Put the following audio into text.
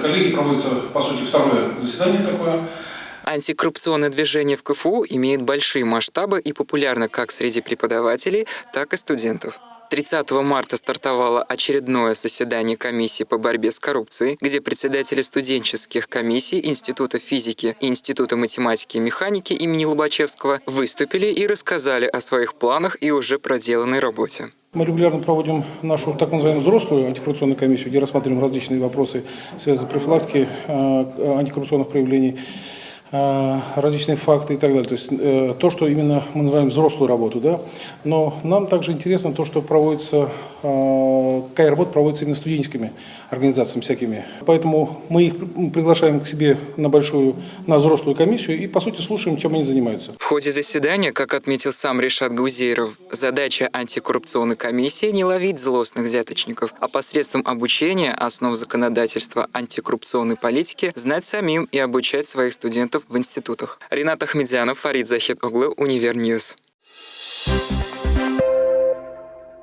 Коллеги, проводится, по сути, второе заседание такое. Антикоррупционное движение в КФУ имеет большие масштабы и популярно как среди преподавателей, так и студентов. 30 марта стартовало очередное заседание комиссии по борьбе с коррупцией, где председатели студенческих комиссий Института физики и Института математики и механики имени Лобачевского выступили и рассказали о своих планах и уже проделанной работе. Мы регулярно проводим нашу так называемую взрослую антикоррупционную комиссию, где рассматриваем различные вопросы, связанные с профилактикой э, антикоррупционных проявлений. Э, различные факты и так далее. То есть э, то, что именно мы называем взрослую работу. Да? Но нам также интересно то, что проводится, э, какая работа проводится именно студенческими организациями всякими. Поэтому мы их приглашаем к себе на большую, на взрослую комиссию и, по сути, слушаем, чем они занимаются. В ходе заседания, как отметил сам Решат Гузейров, задача антикоррупционной комиссии не ловить злостных взяточников, а посредством обучения основ законодательства антикоррупционной политики знать самим и обучать своих студентов в институтах. Ренат Ахмедзянов, Фарид Захид Углы, Univer News.